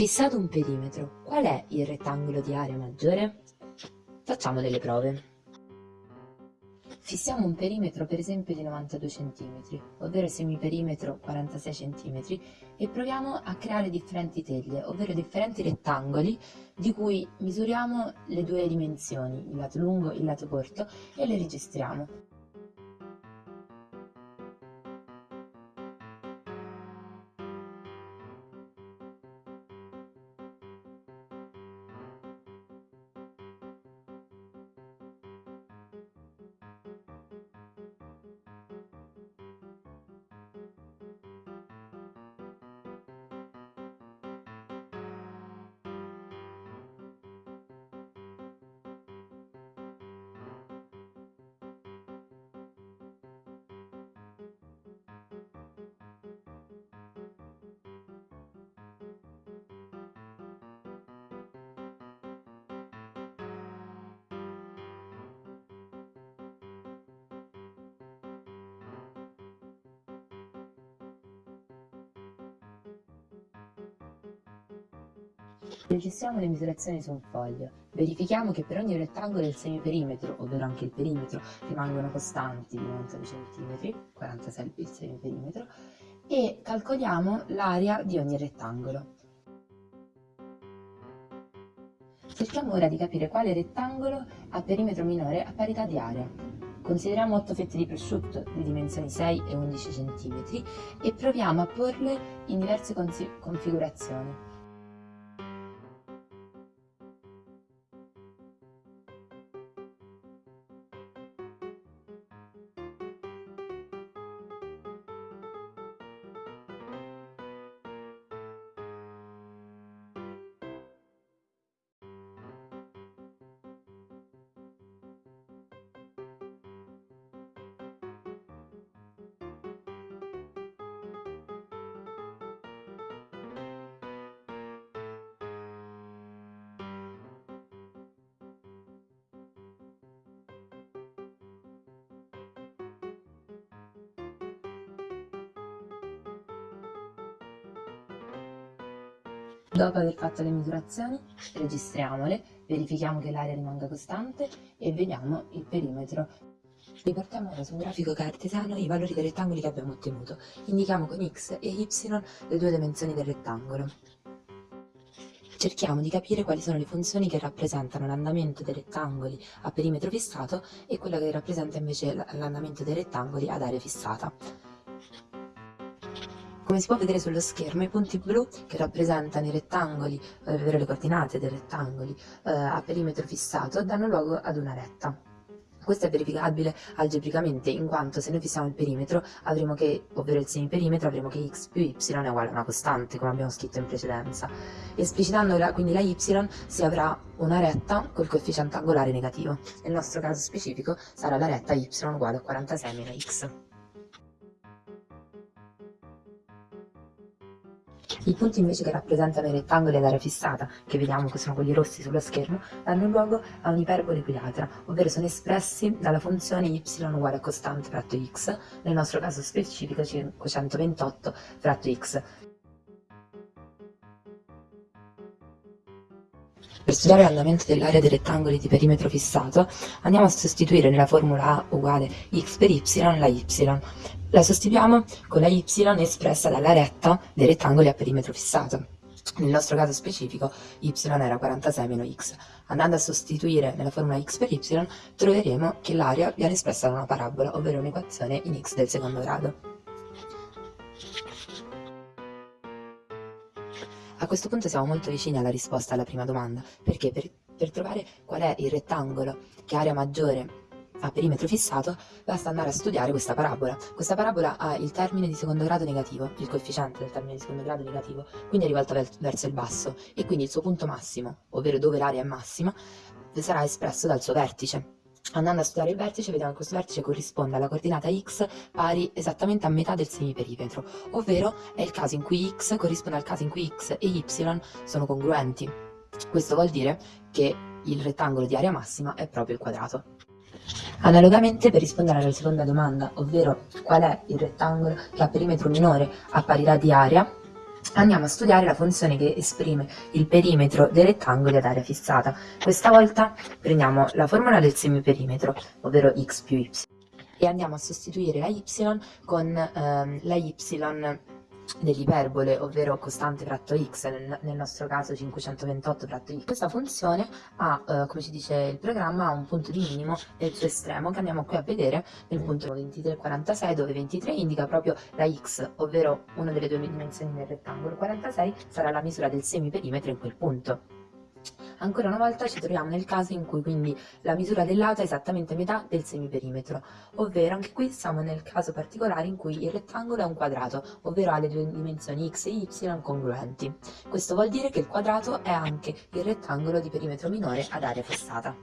Fissato un perimetro, qual è il rettangolo di area maggiore? Facciamo delle prove. Fissiamo un perimetro per esempio di 92 cm, ovvero semiperimetro 46 cm, e proviamo a creare differenti teglie, ovvero differenti rettangoli di cui misuriamo le due dimensioni, il lato lungo e il lato corto, e le registriamo. Registriamo le misurazioni su un foglio. Verifichiamo che per ogni rettangolo il semiperimetro, ovvero anche il perimetro, rimangono costanti di 92 cm, 46 il semiperimetro, e calcoliamo l'area di ogni rettangolo. Cerchiamo ora di capire quale rettangolo ha perimetro minore a parità di area. Consideriamo 8 fette di prosciutto di dimensioni 6 e 11 cm e proviamo a porle in diverse configurazioni. Dopo aver fatto le misurazioni, registriamole, verifichiamo che l'area rimanga costante e vediamo il perimetro. Riportiamo ora su un grafico cartesiano i valori dei rettangoli che abbiamo ottenuto. Indichiamo con x e y le due dimensioni del rettangolo. Cerchiamo di capire quali sono le funzioni che rappresentano l'andamento dei rettangoli a perimetro fissato e quella che rappresenta invece l'andamento dei rettangoli ad area fissata. Come si può vedere sullo schermo, i punti blu che rappresentano i rettangoli, eh, ovvero le coordinate dei rettangoli eh, a perimetro fissato, danno luogo ad una retta. Questo è verificabile algebricamente in quanto se noi fissiamo il perimetro avremo che, ovvero il semiperimetro, avremo che x più y è uguale a una costante, come abbiamo scritto in precedenza. Esplicitando la, quindi la y si avrà una retta col coefficiente angolare negativo. Nel nostro caso specifico sarà la retta y uguale a 46 meno x. I punti invece che rappresentano i rettangoli ad area fissata, che vediamo che sono quelli rossi sullo schermo, danno luogo a un'iperbole equilatra, ovvero sono espressi dalla funzione y uguale a costante fratto x, nel nostro caso specifico 528 fratto x. Per studiare l'andamento dell'area dei rettangoli di perimetro fissato, andiamo a sostituire nella formula A uguale x per y la y. La sostituiamo con la y espressa dalla retta dei rettangoli a perimetro fissato. Nel nostro caso specifico y era 46 meno x. Andando a sostituire nella formula x per y troveremo che l'area viene espressa da una parabola, ovvero un'equazione in x del secondo grado. A questo punto siamo molto vicini alla risposta alla prima domanda, perché per, per trovare qual è il rettangolo che ha area maggiore a perimetro fissato, basta andare a studiare questa parabola. Questa parabola ha il termine di secondo grado negativo, il coefficiente del termine di secondo grado negativo, quindi è rivolta verso il basso e quindi il suo punto massimo, ovvero dove l'area è massima, sarà espresso dal suo vertice. Andando a studiare il vertice vediamo che questo vertice corrisponde alla coordinata x pari esattamente a metà del semiperimetro, ovvero è il caso in cui x corrisponde al caso in cui x e y sono congruenti. Questo vuol dire che il rettangolo di area massima è proprio il quadrato. Analogamente, per rispondere alla seconda domanda, ovvero qual è il rettangolo che ha perimetro minore a parità di area, andiamo a studiare la funzione che esprime il perimetro dei rettangoli ad area fissata. Questa volta prendiamo la formula del semiperimetro, ovvero x più y, e andiamo a sostituire la y con ehm, la y dell'iperbole, ovvero costante fratto x, nel, nel, nostro caso 528 fratto x. Questa funzione ha, eh, come ci dice il programma, un punto di minimo nel suo estremo che andiamo qui a vedere nel punto 2346 dove 23 indica proprio la x, ovvero una delle due dimensioni del rettangolo, 46 sarà la misura del semiperimetro in quel punto. Ancora una volta ci troviamo nel caso in cui quindi la misura del lato è esattamente metà del semiperimetro, ovvero anche qui siamo nel caso particolare in cui il rettangolo è un quadrato, ovvero ha le due dimensioni x e y congruenti. Questo vuol dire che il quadrato è anche il rettangolo di perimetro minore ad area fissata.